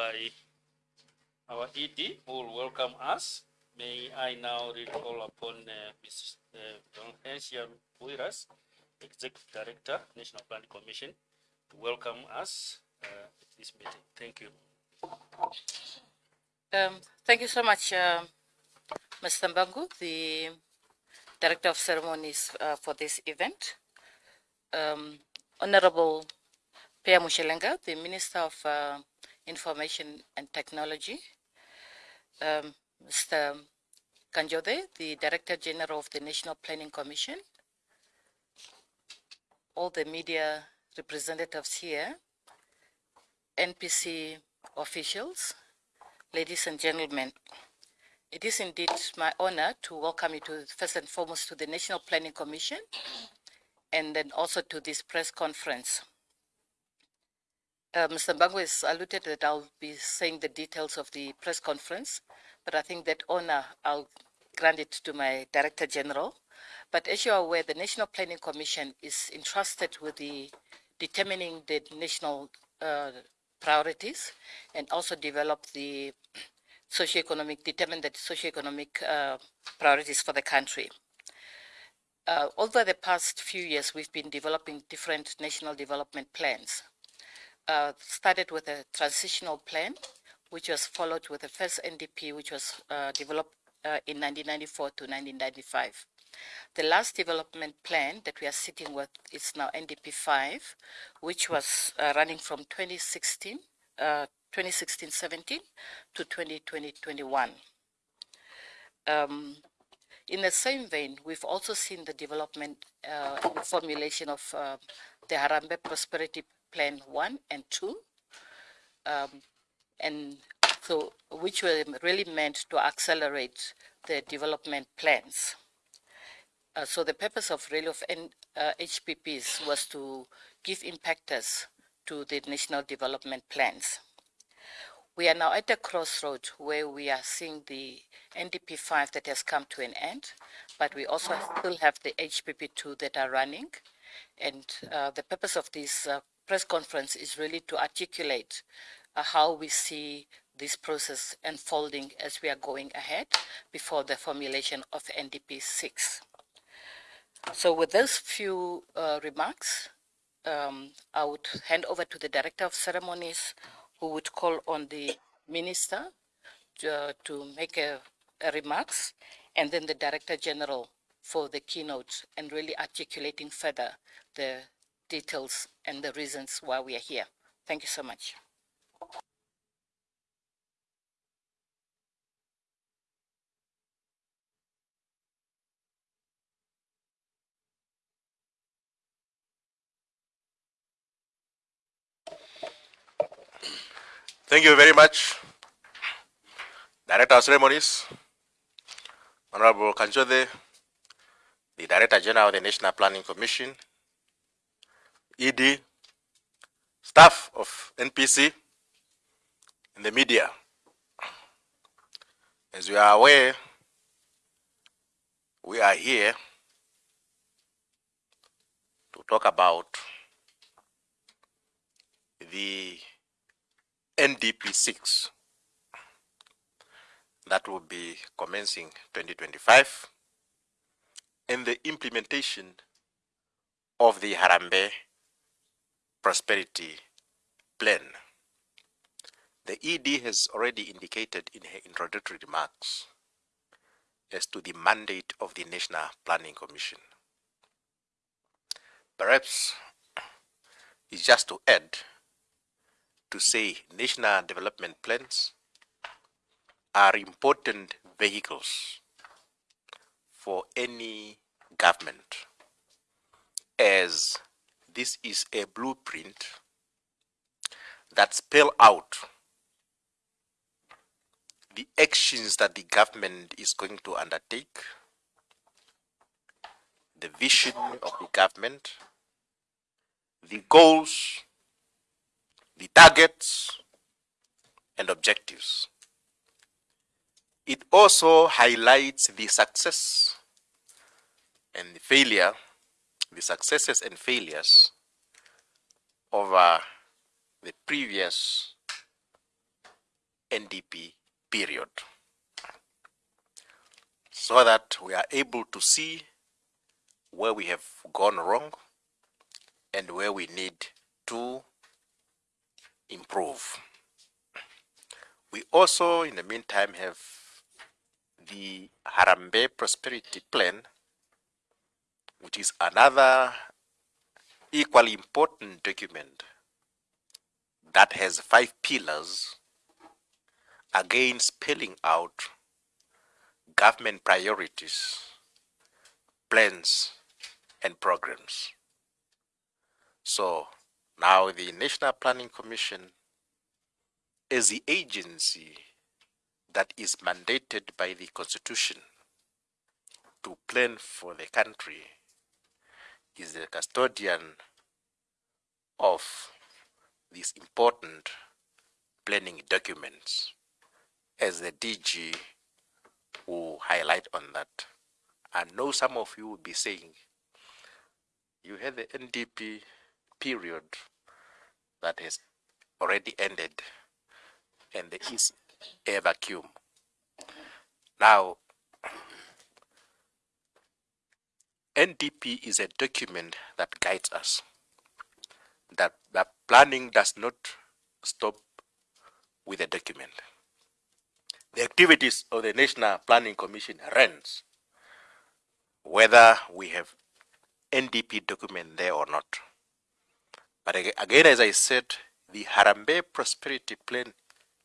by our ED who will welcome us. May I now recall upon uh, Ms. Donhesia Buiras, Executive Director, National Planning Commission, to welcome us uh, at this meeting. Thank you. Um, thank you so much, uh, Mr. Mbangu, the Director of Ceremonies uh, for this event. Um, Honorable Peya Mushelenga, the Minister of uh, Information and Technology. Um, Mr. Kandjoze, the Director General of the National Planning Commission. All the media representatives here, NPC officials, ladies and gentlemen. It is indeed my honor to welcome you to first and foremost to the National Planning Commission and then also to this press conference. Uh, Mr. Mbangu has alluded that I'll be saying the details of the press conference, but I think that honor I'll grant it to my Director General. But as you are aware, the National Planning Commission is entrusted with the determining the national uh, priorities and also develop the socioeconomic, determine the socioeconomic uh, priorities for the country. Uh, over the past few years, we've been developing different national development plans. Uh, started with a transitional plan, which was followed with the first NDP, which was uh, developed uh, in 1994 to 1995. The last development plan that we are sitting with is now NDP 5, which was uh, running from 2016 2016-17 to 2020-21. Um, in the same vein, we've also seen the development uh, formulation of uh, the Harambee Prosperity Plan 1 and 2, um, and so which were really meant to accelerate the development plans. Uh, so the purpose of really of N, HPPs was to give impactors to the national development plans. We are now at a crossroad where we are seeing the NDP 5 that has come to an end, but we also still have the HPP 2 that are running. And uh, the purpose of this uh, press conference is really to articulate uh, how we see this process unfolding as we are going ahead before the formulation of NDP 6. So with those few uh, remarks, um, I would hand over to the Director of Ceremonies, who would call on the Minister to, uh, to make a, a remarks, and then the Director General for the keynote and really articulating further the details and the reasons why we are here. Thank you so much. Thank you very much, Director of Ceremonies, Honorable Kandjoze, the Director General of the National Planning Commission, ED, staff of NPC, and the media. As you are aware, we are here to talk about the NDP 6 that will be commencing 2025 and the implementation of the Harambee Prosperity Plan. The ED has already indicated in her introductory remarks as to the mandate of the National Planning Commission. Perhaps it's just to add to say national development plans are important vehicles for any government as this is a blueprint that spell out the actions that the government is going to undertake, the vision of the government, the goals the targets and objectives. It also highlights the success and the failure, the successes and failures uh, the previous NDP period so that we are able to see where we have gone wrong and where we need to improve. We also, in the meantime, have the Harambee Prosperity Plan, which is another equally important document that has five pillars again spelling out government priorities, plans, and programs. So now the National Planning Commission is the agency that is mandated by the Constitution to plan for the country, is the custodian of these important planning documents, as the DG will highlight on that. I know some of you will be saying, you had the NDP period that has already ended and there is a vacuum. Now, NDP is a document that guides us. That, that planning does not stop with a document. The activities of the National Planning Commission runs whether we have NDP document there or not. But again, as I said, the Harambee Prosperity Plan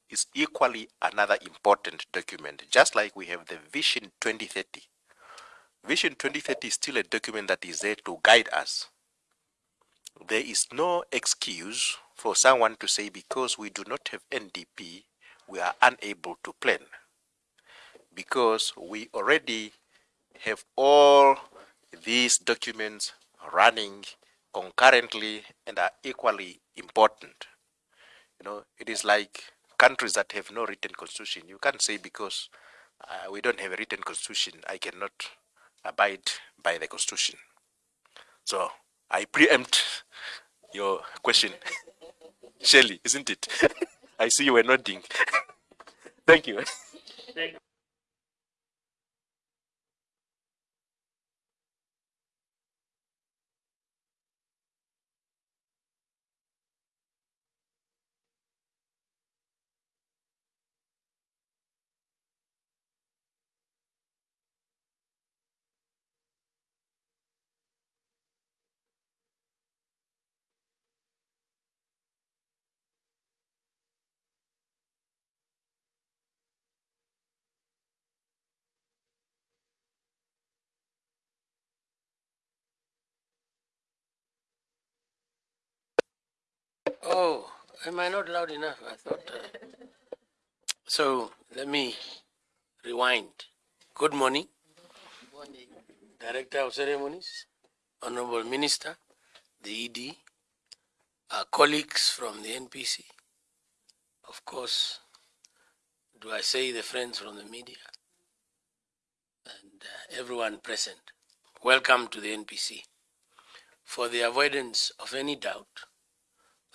is equally another important document, just like we have the Vision 2030. Vision 2030 is still a document that is there to guide us. There is no excuse for someone to say because we do not have NDP, we are unable to plan. Because we already have all these documents running concurrently and are equally important. You know, it is like countries that have no written constitution. You can't say because uh, we don't have a written constitution, I cannot abide by the constitution. So I preempt your question, Shelley, isn't it? I see you were nodding. Thank you. Oh, am I not loud enough? I thought. Uh... So let me rewind. Good morning. Morning. Director of Ceremonies, Honorable Minister, the ED, our colleagues from the NPC, of course, do I say the friends from the media, and uh, everyone present. Welcome to the NPC. For the avoidance of any doubt,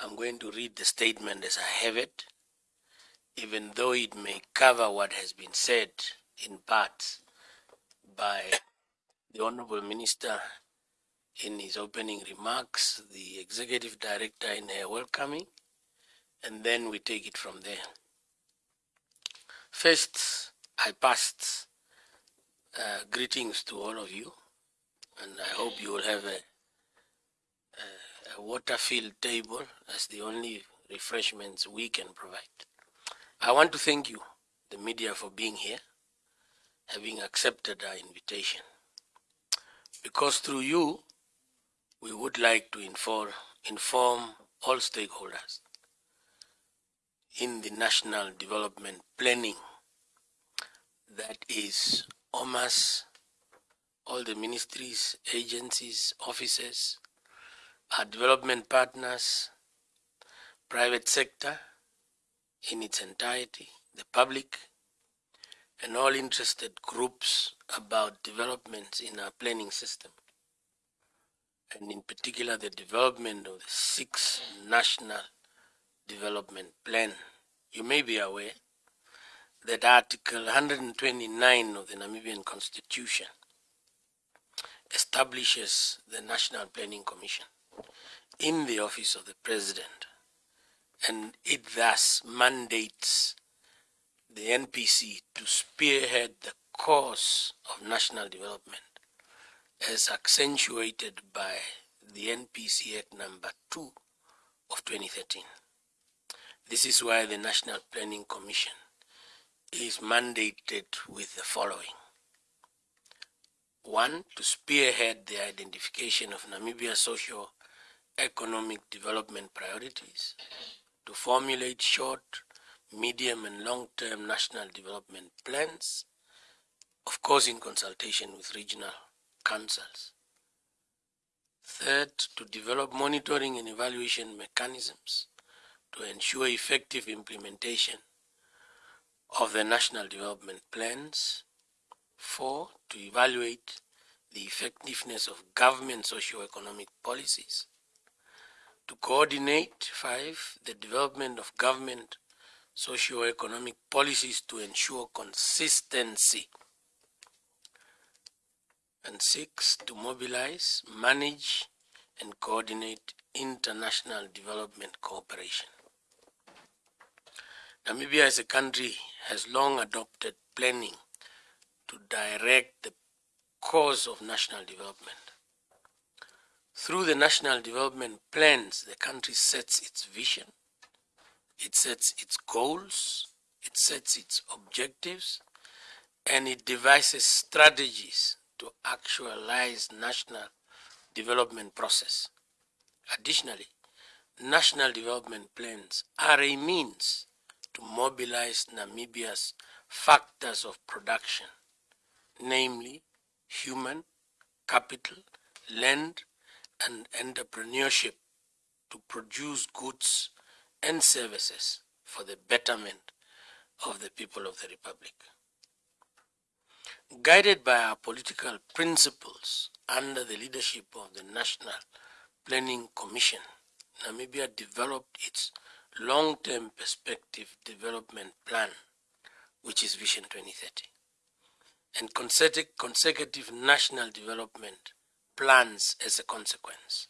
I'm going to read the statement as I have it, even though it may cover what has been said in parts by the Honorable Minister in his opening remarks, the Executive Director in her welcoming, and then we take it from there. First, I passed uh, greetings to all of you, and I hope you will have a a water-filled table as the only refreshments we can provide. I want to thank you, the media, for being here, having accepted our invitation. Because through you, we would like to inform, inform all stakeholders in the national development planning that is OMAS, all the ministries, agencies, offices, our development partners, private sector in its entirety, the public, and all interested groups about developments in our planning system, and in particular the development of the sixth national development plan. You may be aware that Article 129 of the Namibian Constitution establishes the National Planning Commission in the office of the President, and it thus mandates the NPC to spearhead the course of national development as accentuated by the NPC Act number 2 of 2013. This is why the National Planning Commission is mandated with the following. One, to spearhead the identification of Namibia's socio-economic development priorities, to formulate short, medium and long-term national development plans, of course in consultation with regional councils. Third, to develop monitoring and evaluation mechanisms to ensure effective implementation of the national development plans. Four, to evaluate the effectiveness of government socio-economic policies. To coordinate, five, the development of government socio-economic policies to ensure consistency. And six, to mobilize, manage, and coordinate international development cooperation. Namibia as a country has long adopted planning to direct the course of national development. Through the national development plans, the country sets its vision, it sets its goals, it sets its objectives, and it devises strategies to actualize national development process. Additionally, national development plans are a means to mobilize Namibia's factors of production, namely human, capital, land, and entrepreneurship to produce goods and services for the betterment of the people of the Republic. Guided by our political principles under the leadership of the National Planning Commission, Namibia developed its long-term perspective development plan, which is Vision 2030, and consecutive national development plans as a consequence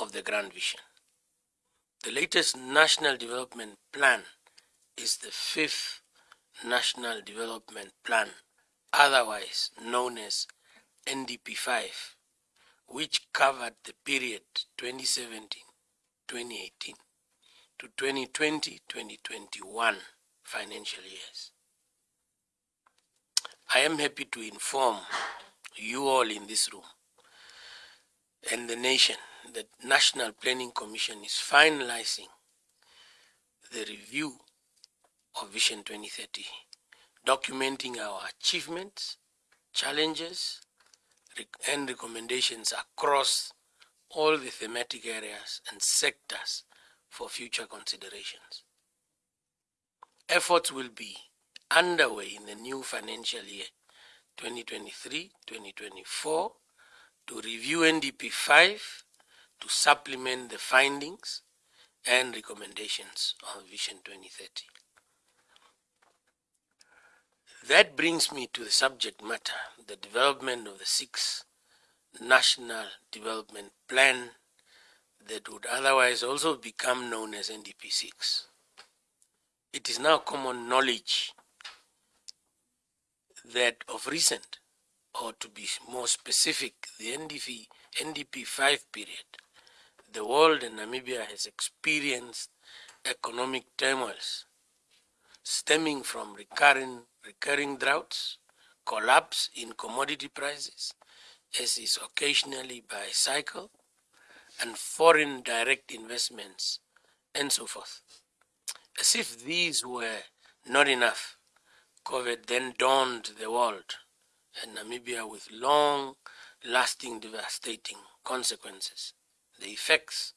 of the Grand Vision. The latest National Development Plan is the fifth National Development Plan, otherwise known as NDP5, which covered the period 2017-2018 to 2020-2021 financial years. I am happy to inform you all in this room and the nation the National Planning Commission is finalizing the review of Vision 2030, documenting our achievements, challenges, and recommendations across all the thematic areas and sectors for future considerations. Efforts will be underway in the new financial year 2023-2024 to review NDP 5 to supplement the findings and recommendations of Vision 2030. That brings me to the subject matter, the development of the sixth National Development Plan that would otherwise also become known as NDP6. It is now common knowledge that of recent, or to be more specific, the NDP, NDP 5 period, the world and Namibia has experienced economic turmoils stemming from recurring, recurring droughts, collapse in commodity prices, as is occasionally by cycle, and foreign direct investments, and so forth. As if these were not enough, COVID then dawned the world and Namibia with long lasting devastating consequences. The effects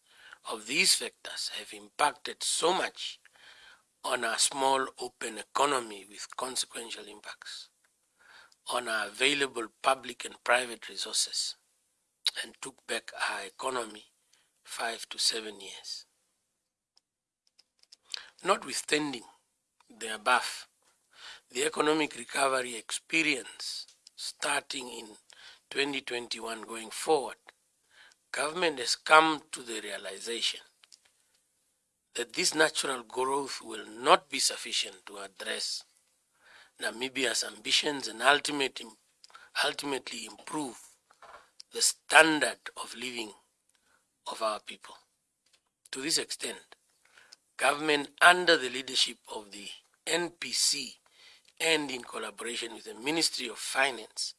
of these factors have impacted so much on our small open economy with consequential impacts on our available public and private resources and took back our economy five to seven years. Notwithstanding the above, the economic recovery experience starting in 2021 going forward, government has come to the realization that this natural growth will not be sufficient to address Namibia's ambitions and ultimately, ultimately improve the standard of living of our people. To this extent, government under the leadership of the NPC and in collaboration with the Ministry of Finance,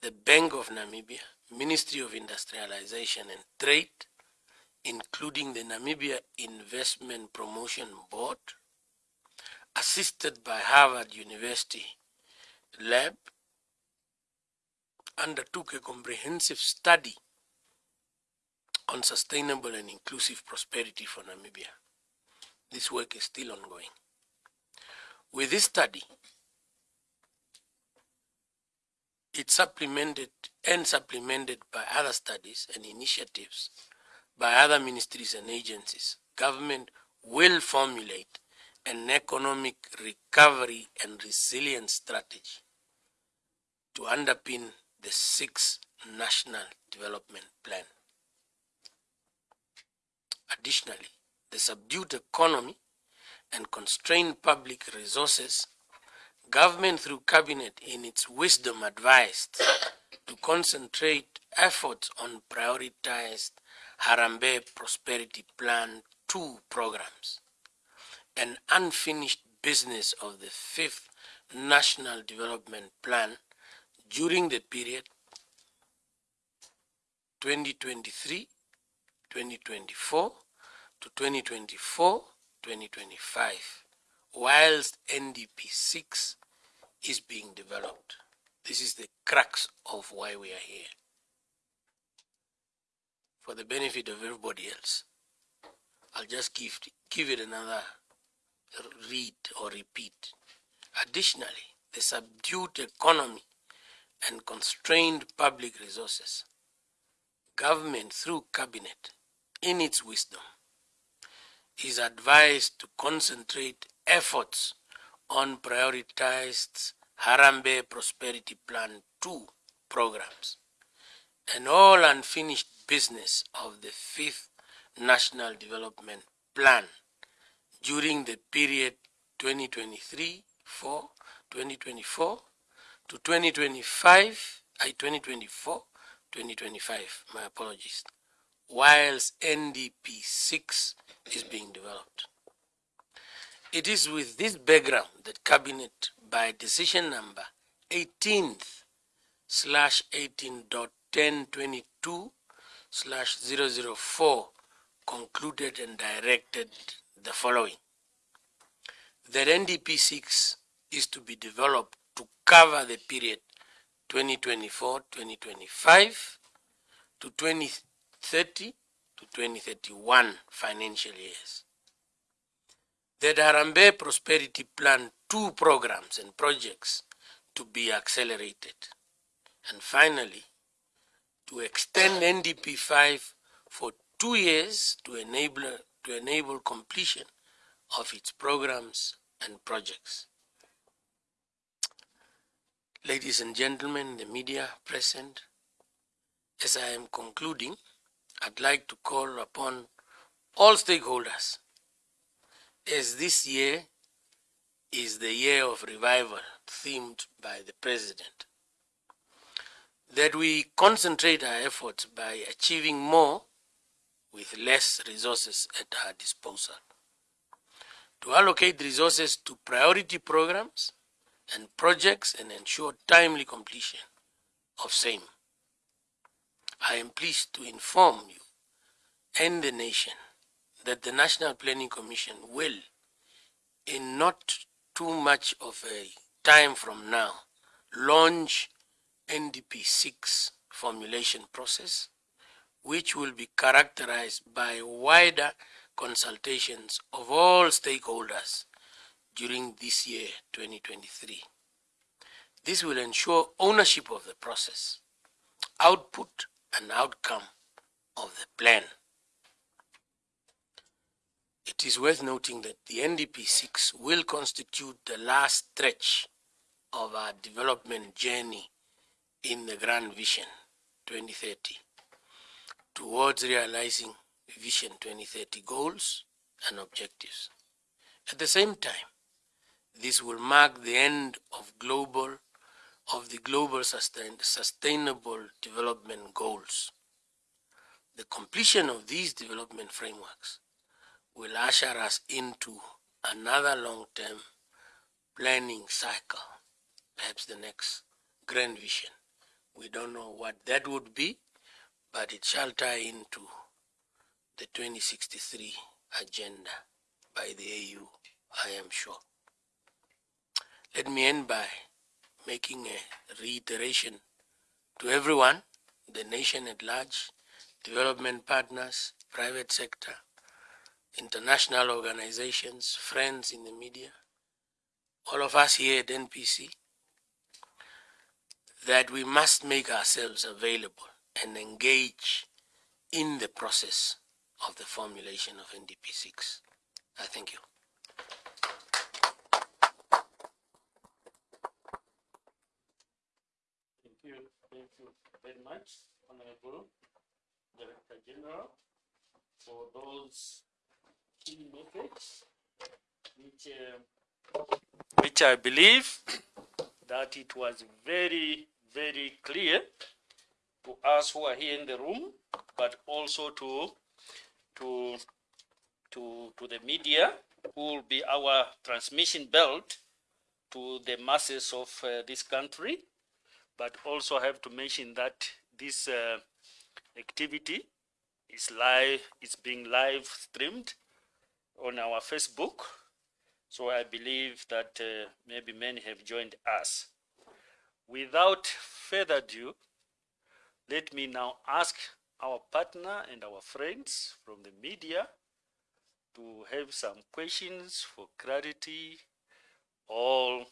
the Bank of Namibia, Ministry of Industrialization and Trade, including the Namibia Investment Promotion Board, assisted by Harvard University Lab, undertook a comprehensive study on sustainable and inclusive prosperity for Namibia. This work is still ongoing. With this study, it's supplemented and supplemented by other studies and initiatives by other ministries and agencies. Government will formulate an economic recovery and resilience strategy to underpin the sixth national development plan. Additionally, the subdued economy and constrained public resources, government through cabinet in its wisdom advised to concentrate efforts on prioritized Harambee Prosperity Plan 2 programs, an unfinished business of the fifth National Development Plan during the period 2023 2024 to 2024 2025 whilst NDP 6 is being developed. This is the crux of why we are here. For the benefit of everybody else, I'll just give, give it another read or repeat. Additionally, the subdued economy and constrained public resources, government through cabinet, in its wisdom, is advised to concentrate efforts on prioritized Harambee Prosperity Plan 2 programs and all unfinished business of the fifth National Development Plan during the period 2023 for 2024 to 2025 I 2024 2025 my apologies whilst NDP 6 is being developed it is with this background that cabinet by decision number 18th slash 18.1022 slash 004 concluded and directed the following. That NDP 6 is to be developed to cover the period 2024-2025 to 2030 to 2031 financial years. The Harambee Prosperity Plan 2 programs and projects to be accelerated. And finally, to extend NDP 5 for two years to enable, to enable completion of its programs and projects. Ladies and gentlemen, the media present, as I am concluding, I'd like to call upon all stakeholders as this year is the year of revival themed by the President, that we concentrate our efforts by achieving more with less resources at our disposal. To allocate resources to priority programs and projects and ensure timely completion of same. I am pleased to inform you and the nation that the National Planning Commission will, in not too much of a time from now, launch NDP 6 formulation process, which will be characterized by wider consultations of all stakeholders during this year, 2023. This will ensure ownership of the process, output and outcome of the plan. It is worth noting that the NDP 6 will constitute the last stretch of our development journey in the Grand Vision 2030 towards realizing Vision 2030 goals and objectives. At the same time, this will mark the end of global of the global sustain, sustainable development goals. The completion of these development frameworks will usher us into another long-term planning cycle, perhaps the next grand vision. We don't know what that would be, but it shall tie into the 2063 agenda by the AU, I am sure. Let me end by making a reiteration to everyone, the nation at large, development partners, private sector, international organizations, friends in the media, all of us here at NPC, that we must make ourselves available and engage in the process of the formulation of NDP6. I thank you. Thank you. Thank you very much, Honorable Director General, for those messages, which, uh, which I believe that it was very, very clear to us who are here in the room, but also to to to to the media, who will be our transmission belt to the masses of uh, this country. But also I have to mention that this uh, activity is live, it's being live streamed on our Facebook. So I believe that uh, maybe many have joined us. Without further ado, let me now ask our partner and our friends from the media to have some questions for clarity or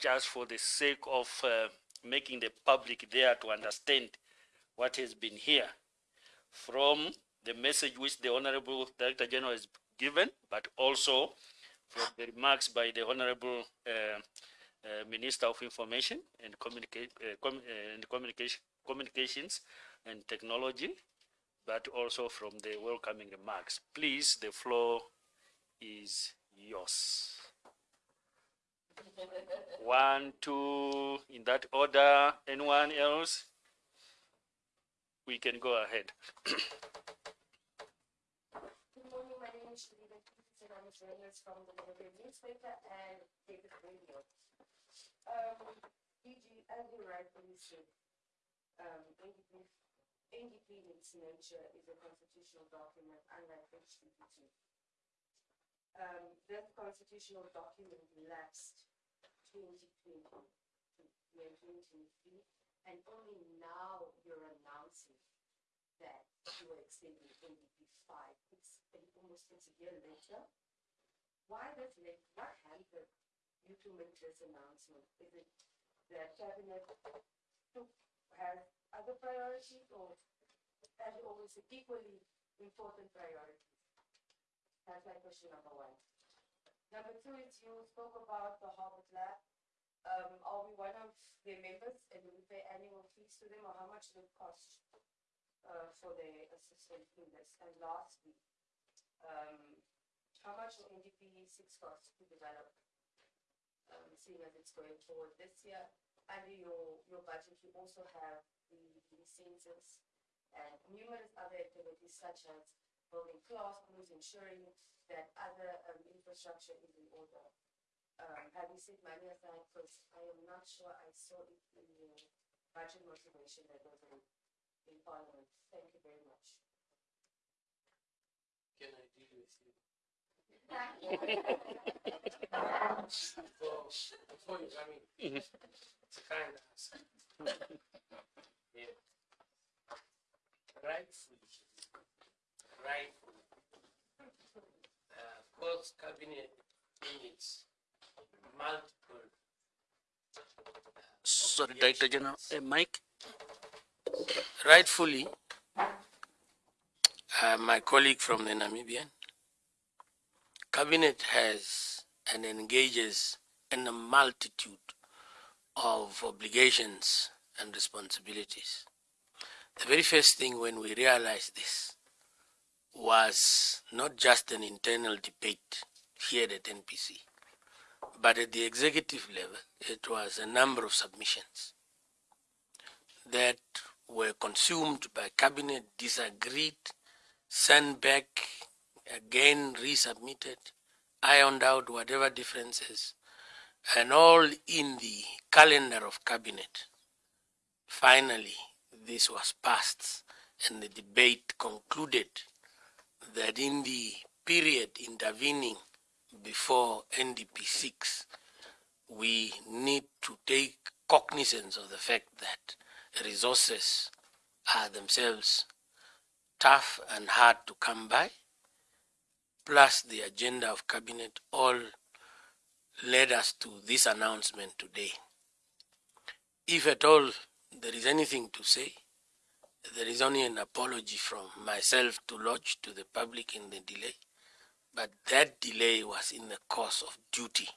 just for the sake of uh, making the public there to understand what has been here from the message which the Honorable Director General has given, but also from the remarks by the Honorable uh, uh, Minister of Information and, Communica- uh, com- uh, and Communication, Communications and Technology, but also from the welcoming remarks. Please, the floor is yours. One, two, in that order. Anyone else? We can go ahead. Good morning, my name is Shalina Keith, and I'm a journalist from the Liberty newspaper and David Radio. Um, DG, as you rightfully said, um, NDP, in nature is a constitutional document unlike HPP2. Um, that constitutional document lapsed 2020 year 2023, and only now you're announcing that you are extending NDP five, it's almost it's a year later. Why this late, what hampered you to make this announcement? Is it that cabinet took, has other priorities or as always equally important priorities? That's my question number one. Number two is you spoke about the Harvard Lab. Um, are we one of their members and do we pay annual fees to them or how much does it cost? uh, for the assistance in this? And lastly, um, how much will NDP six cost to develop? Um, seeing as it's going forward this year, under your, your budget, you also have the, the census and numerous other activities such as building classrooms, ensuring that other, um, infrastructure is in order. Um, have you set money aside, because I am not sure I saw it in your budget motivation that was in in Parliament. Thank you very much. Can I deal with you? Sorry, Director General. Uh, Mike? rightfully, uh, my colleague from the Namibian cabinet has and engages in a multitude of obligations and responsibilities. The very first thing when we realized this was not just an internal debate here at NPC, but at the executive level, it was a number of submissions that were consumed by cabinet, disagreed, sent back, again resubmitted, ironed out whatever differences, and all in the calendar of cabinet. Finally, this was passed and the debate concluded that in the period intervening before NDP 6, we need to take cognizance of the fact that resources are themselves tough and hard to come by, plus the agenda of cabinet all led us to this announcement today. If at all there is anything to say, there is only an apology from myself to lodge to the public in the delay, but that delay was in the course of duty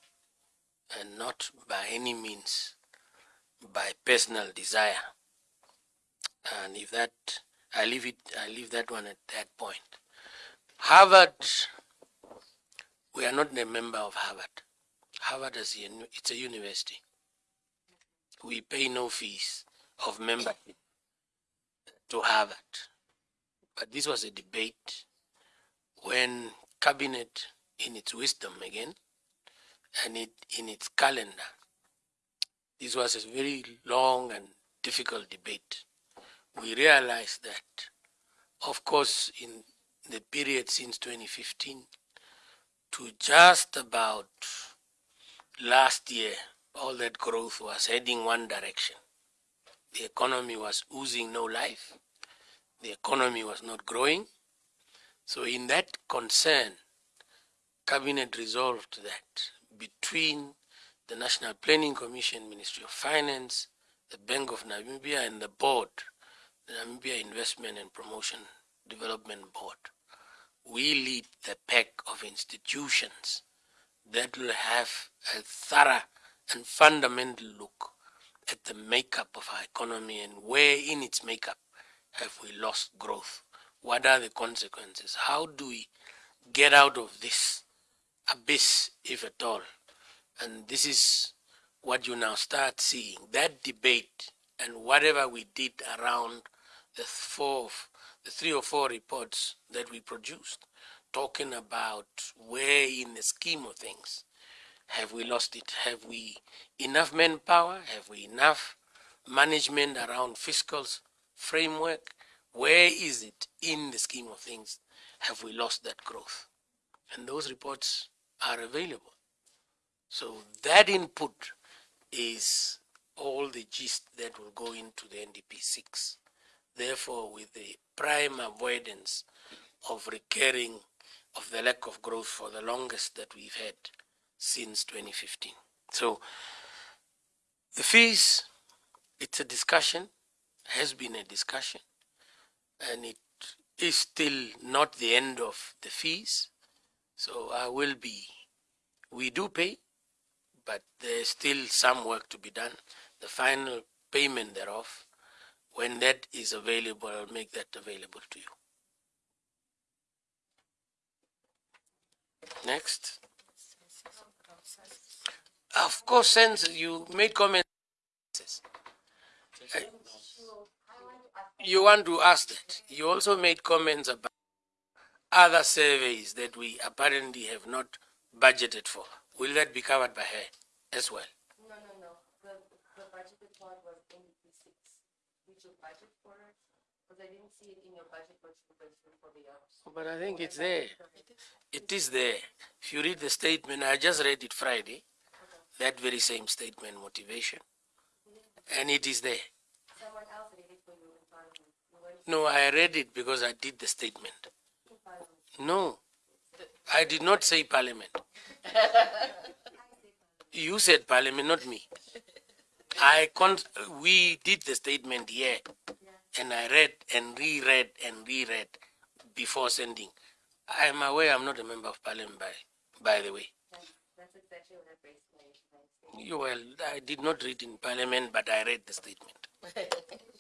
and not by any means by personal desire. And if that, I leave it, I leave that one at that point. Harvard, we are not a member of Harvard. Harvard is a, it's a university. We pay no fees of membership to Harvard. But this was a debate when cabinet, in its wisdom again, and it, in its calendar, this was a very long and difficult debate. We realized that, of course, in the period since 2015 to just about last year, all that growth was heading one direction. The economy was oozing no life. The economy was not growing. So in that concern, Cabinet resolved that between the National Planning Commission, Ministry of Finance, the Bank of Namibia, and the board, the Namibia Investment and Promotion Development Board, we lead the pack of institutions that will have a thorough and fundamental look at the makeup of our economy and where in its makeup have we lost growth? What are the consequences? How do we get out of this abyss, if at all? And this is what you now start seeing. That debate and whatever we did around the four, the three or four reports that we produced, talking about where in the scheme of things have we lost it? Have we enough manpower? Have we enough management around fiscal framework? Where is it in the scheme of things? Have we lost that growth? And those reports are available. So that input is all the gist that will go into the NDP 6. Therefore, with the prime avoidance of recurring of the lack of growth for the longest that we've had since 2015. So the fees, it's a discussion, has been a discussion, and it is still not the end of the fees. So I will be, we do pay, but there's still some work to be done. The final payment thereof, when that is available, I'll make that available to you. Next. Of course, since you made comments. Uh, You want to ask that. You also made comments about other surveys that we apparently have not budgeted for. Will that be covered by her as well? No, no, no. The, the budgeted part was NDP six. Did you budget for it? Because I didn't see it in your budget, but for the others. But I think it's there. It is there. If you read the statement, I just read it Friday, that very same statement, motivation, and it is there. Someone else read it for you in Parliament. You weren't No, I read it because I did the statement. in Parliament. No, I did not say parliament. You said parliament, not me. I con- we did the statement here, and I read and reread and reread before sending. I am aware I'm not a member of parliament by by the way. That's, that's exactly what I based my, my statement. You, well, I did not read in parliament, but I read the statement.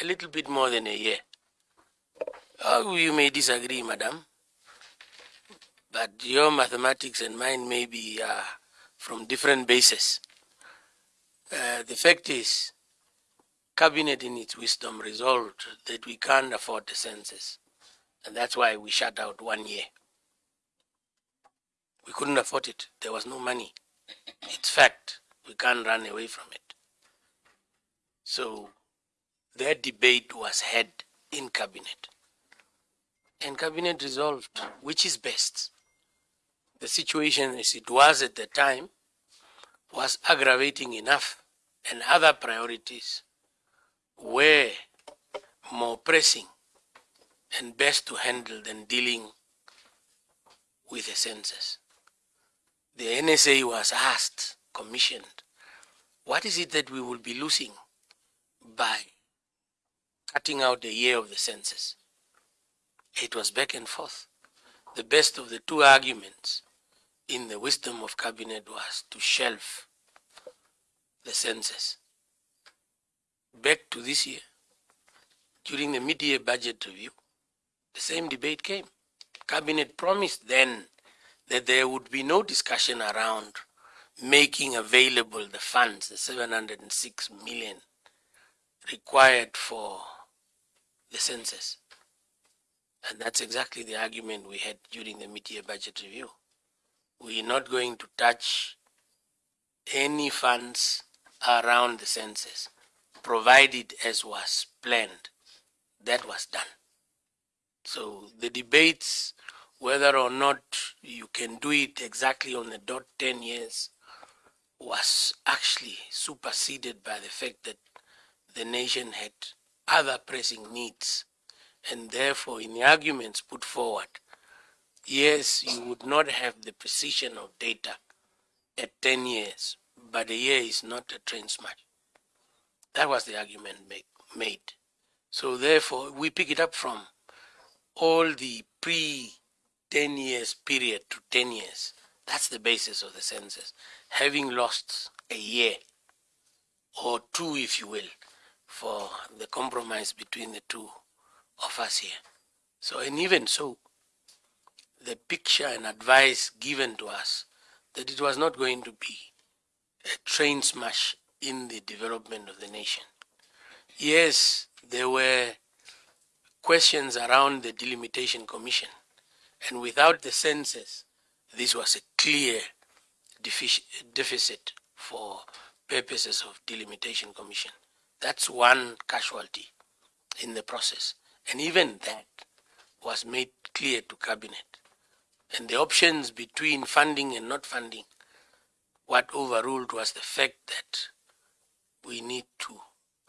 A little bit more than a year. Oh, you may disagree, madam, but your mathematics and mine may be uh, from different bases. Uh, the fact is, cabinet in its wisdom resolved that we can't afford the census, and that's why we shut out one year. We couldn't afford it. There was no money. It's fact. We can't run away from it. So their debate was had in cabinet. And cabinet resolved which is best. The situation as it was at the time was aggravating enough, and other priorities were more pressing and best to handle than dealing with the census. The NSA was asked, commissioned, what is it that we will be losing by cutting out the year of the census? It was back and forth. The best of the two arguments in the wisdom of cabinet was to shelve the census. Back to this year, during the mid-year budget review, the same debate came. Cabinet promised then that there would be no discussion around making available the funds, the 706 million required for the census. And that's exactly the argument we had during the mid-year budget review. We're not going to touch any funds around the census, provided as was planned. That was done. So the debates whether or not you can do it exactly on the dot 10 years was actually superseded by the fact that the nation had other pressing needs. And therefore, in the arguments put forward, yes, you would not have the precision of data at 10 years, but a year is not a train smash. That was the argument make, made. So therefore, we pick it up from all the pre 10 years period to 10 years. That's the basis of the census. Having lost a year or two, if you will, for the compromise between the two of us here. So, and even so, the picture and advice given to us that it was not going to be a train smash in the development of the nation. Yes, there were questions around the delimitation commission and without the census, this was a clear deficit for purposes of delimitation commission. That's one casualty in the process. And even that was made clear to cabinet. And the options between funding and not funding, what overruled was the fact that we need to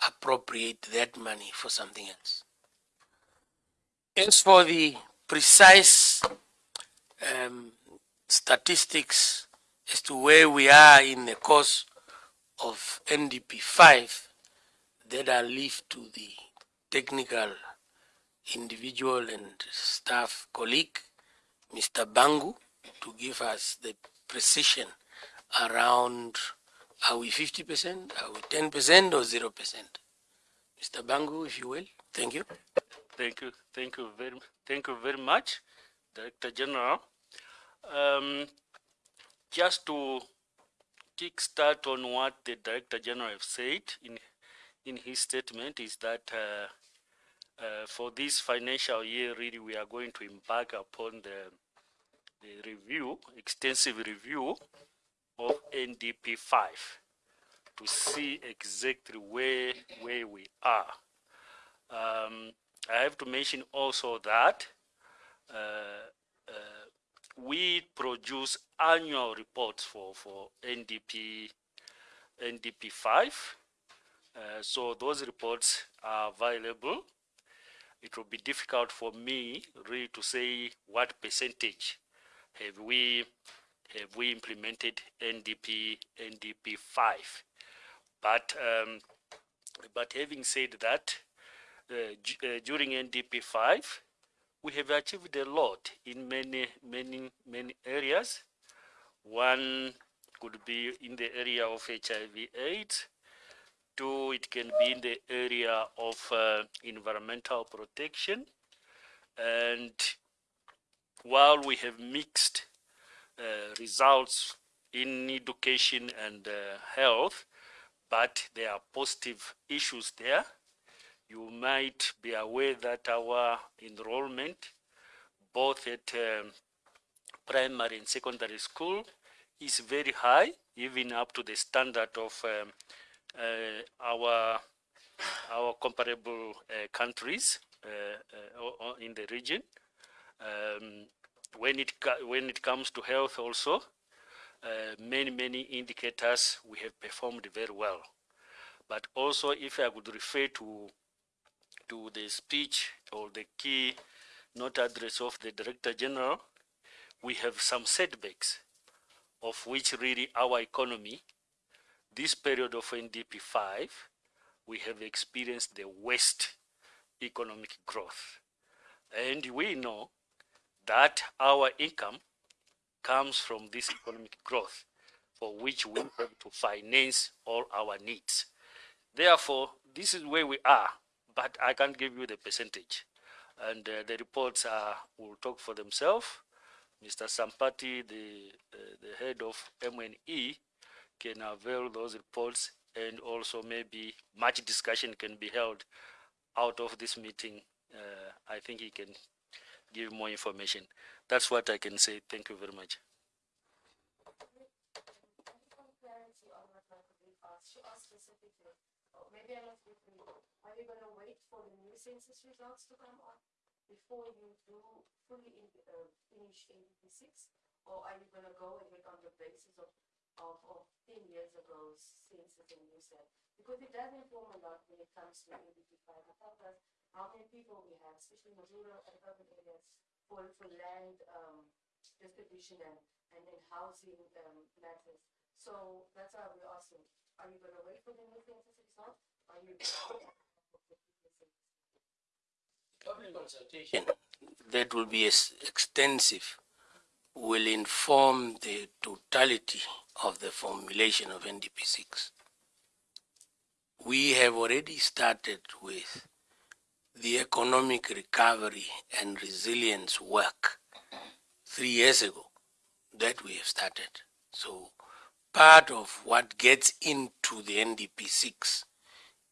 appropriate that money for something else. As for the precise um, statistics as to where we are in the course of NDP 5, that I leave to the technical individual and staff colleague, Mr. Bangu, to give us the precision around are we 50%, are we 10% or 0%? Mr. Bangu, if you will. Thank you. Thank you, thank you very, thank you very much, Director General. Um, just to kickstart on what the Director General said in in his statement is that uh, uh, for this financial year, really, we are going to embark upon the the review, extensive review of NDP 5 to see exactly where where we are. Um, I have to mention also that uh, uh, we produce annual reports for, for NDP, NDP 5. Uh, so those reports are available. It will be difficult for me really to say what percentage have we have we implemented NDP NDP 5. But um, but having said that, uh, uh, during NDP 5, we have achieved a lot in many, many, many areas. One could be in the area of HIV It can be in the area of uh, environmental protection. And while we have mixed uh, results in education and uh, health, but there are positive issues there you might be aware that our enrollment, both at um, primary and secondary school, is very high, even up to the standard of um, our our comparable uh, countries uh, uh in the region. Um, when it when it comes to health, also uh, many many indicators we have performed very well. But also, if I would refer to to the speech or the key note address of the Director General, we have some setbacks of which really our economy, this period of NDP 5, we have experienced the worst economic growth. And we know that our income comes from this economic growth for which we have to finance all our needs. Therefore, this is where we are but I can't give you the percentage. And uh, the reports are, will talk for themselves. Mr. Sampati, the, uh, the head of MNE, can avail those reports and also maybe much discussion can be held out of this meeting. Uh, I think he can give more information. That's what I can say. Thank you very much. census results to come on before you do fully in, uh, finish NDP 6? Or are you going to go ahead on the basis of, of, of 10 years ago census and you said? Because it does inform a lot when it comes to NDP 5. It us how many people we have, especially in the rural and urban areas, for, for land um, distribution and, and then housing um, matters. So that's why we're asking, are you going to wait for the new census result? Are you Public consultation that will be extensive will inform the totality of the formulation of NDP6. We have already started with the economic recovery and resilience work three years ago that we have started. So part of what gets into the NDP6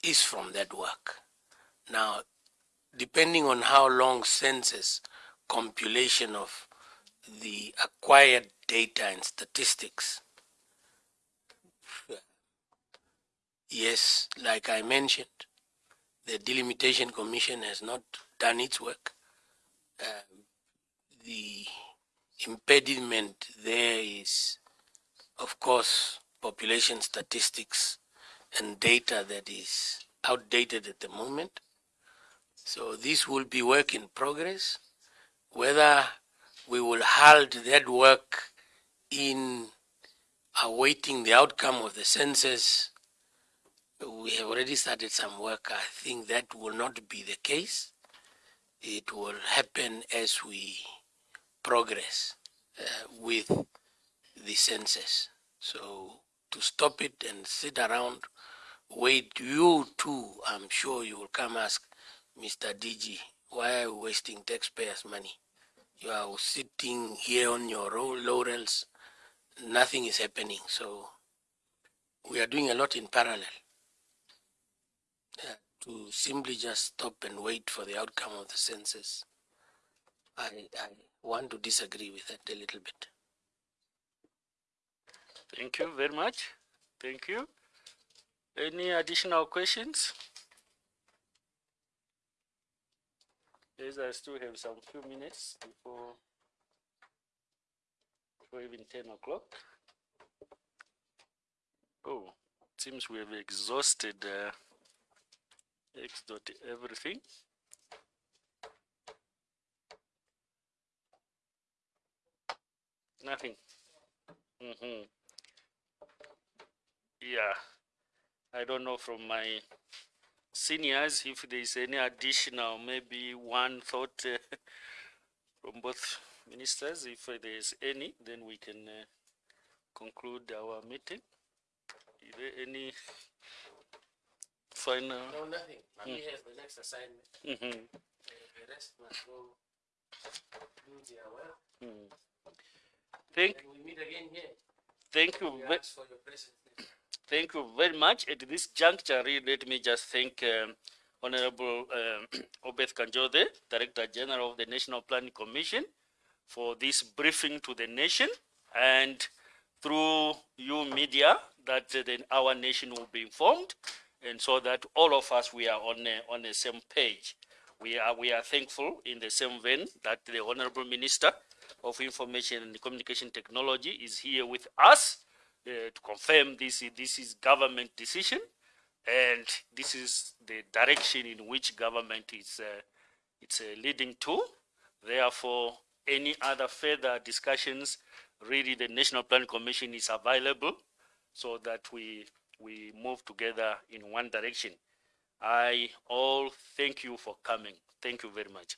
is from that work. Now, depending on how long census compilation of the acquired data and statistics. Yes, like I mentioned, the Delimitation Commission has not done its work. Um, the impediment there is, of course, population statistics and data that is outdated at the moment So this will be work in progress. Whether we will halt that work in awaiting the outcome of the census, we have already started some work. I think that will not be the case. It will happen as we progress uh, with the census. So to stop it and sit around, wait, you too, I'm sure you will come ask Mr. DG, why are you wasting taxpayers' money? You are sitting here on your laurels, nothing is happening. So we are doing a lot in parallel. To simply just stop and wait for the outcome of the census, I, I want to disagree with that a little bit. Thank you very much. Thank you. Any additional questions? Yes, I still have some few minutes before, before even 10 o'clock. Oh, seems we have exhausted uh, X dot everything. Nothing. Mm-hmm. Yeah. I don't know from my seniors if there is any additional, maybe one thought uh, from both ministers. If there is any, then we can uh, conclude our meeting. Is there any final? No, nothing. Mami has the next assignment. Mhm. The rest must go do their work. Mm. Thank, And we meet again here. thank you. We ask for your presence. Thank you very much. At this juncture, really, let me just thank um, Honorable um, Obeth Kandjoze, Director General of the National Planning Commission, for this briefing to the nation and through you media that uh, then our nation will be informed and so that all of us we are on a, on the same page. We are we are thankful in the same vein that the Honorable Minister of Information and Communication Technology is here with us uh, to confirm this this is government decision and this is the direction in which government is uh, it's uh, leading to therefore any other further discussions really the national planning commission is available so that we we move together in one direction. I all thank you for coming. Thank you very much